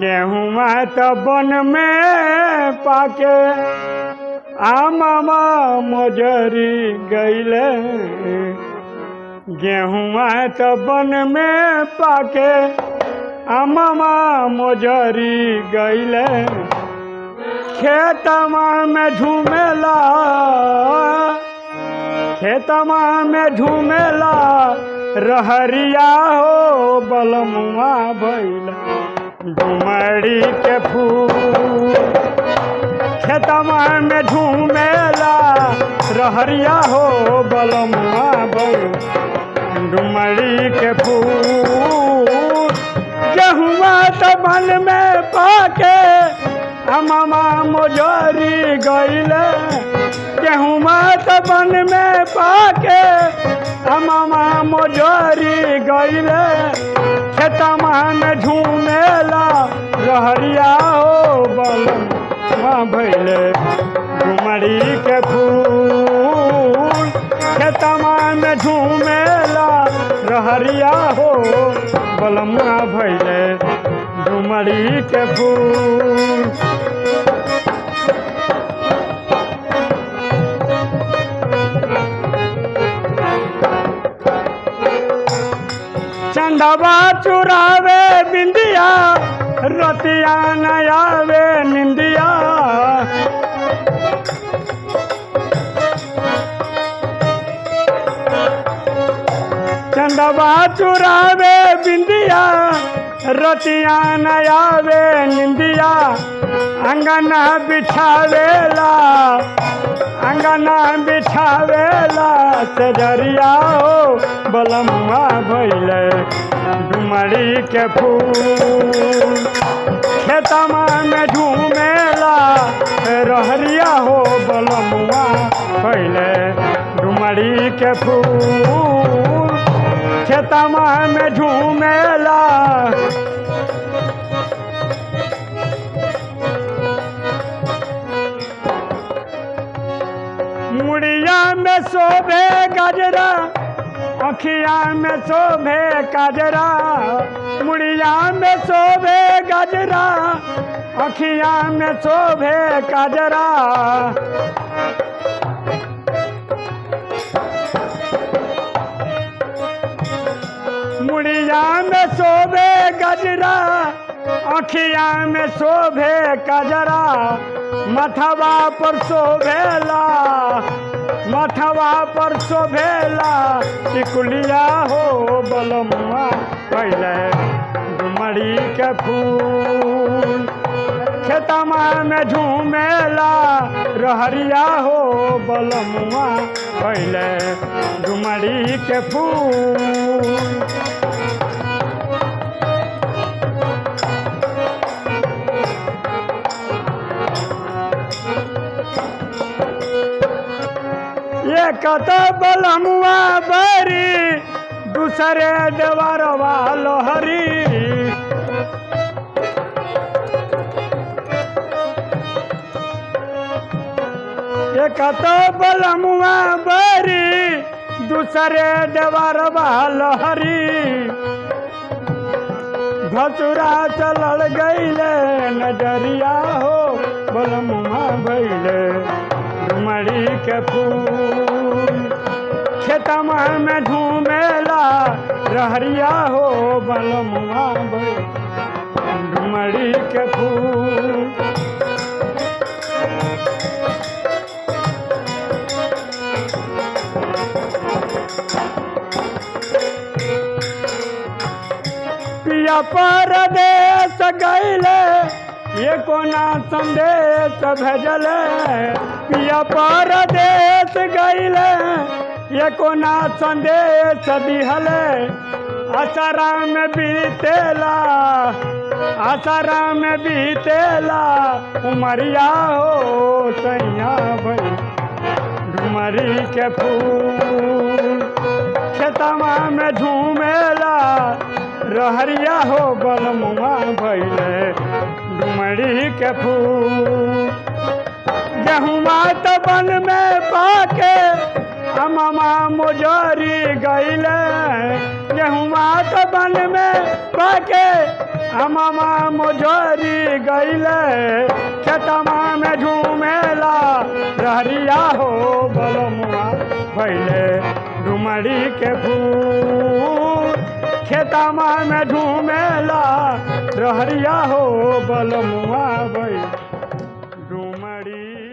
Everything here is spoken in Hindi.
गेहुआ तो बन में पाके। आमा मोजरी गईले। गेहुआ तो बन में पाके। आमा मोजरी गईले। खेतमा में झूमेला। खेतमा में झूमेला। रहरिया हो, बलमुआ भैला डुमरी के फूल। खेतमा में झूमेला, रहरिया हो बलमुआ भैला डुमरी के फूल। गेहुआ तो बन में पाके अमामा मोजरी गईले। गेहुआ तो बन में पाके अमामा मोजरी गईले। खेतमा में झूमेला, रहरिया हो बल भैले। डुमरी के फूल खेतमा में झूमेला, रहरिया हो बलमा भैले। डुमरी के फूल चंदवा चुरावे बिंदिया रतिया नयावे निंदिया। चंदवा चुरावे बिंदिया रतिया नयावे निंदिया। अंगना बिछावेला अंगना बिछावेला सजरिया हो, बलम्मा भैले डुमरी के फूल। खेतमा में झूमेला, रहरिया हो, बलम्मा भैले डुमरी के फूल। खेतमा में झूमेला मुड़िया में शोभे गजरा, अखिया में शोभे गजरा। मुड़िया में शोभे गजरा, अखिया में शोभे गजरा। मुड़िया में शोभे गजरा, अखिया में शोभे गजरा। मथवा पर शोभेला, मथवा पर शोभेला, टिकुलिया हो बलम्मा पहले डुमरी के फूल। खेतमा में झूमेला, रहरिया हो बलमुआ, पहले डुमरी के फूल। ये कत बलमुआ बरी, दूसरे देवरवा लोहरी ये कत बलमुआ बरी, दूसरे देवरवा लोहरी भसुरा चलल गईले, नज़रिया हो बलमुआ भैले डुमरी के फूल। खेतमा में झूमेला, रहरिया हो बलमुआ भैले के फूल। परदेश गईले, ये कोना संदेश भेजले? पिया परदेश गईले। ये कोना संदेश दिहले। आसाराम बीतेला आसाराम बीतेला। उमरिया हो सैया भई डुमरी के फूल। खेतमा में झूमेला, रहरिया हो बलमुआ भैले डुमरी के फूल। गेहुमा तो बन में पाके अममा मोजरी गईले। गेहुमा तो बन में पाके अमामा मोजरी गईले। खेतमा में झूमेला, रहरिया हो बलमुआ भैले डुमरी के फूल। खेतमा में झूमेला, रहरिया हो बलमुआ भैले डुमरी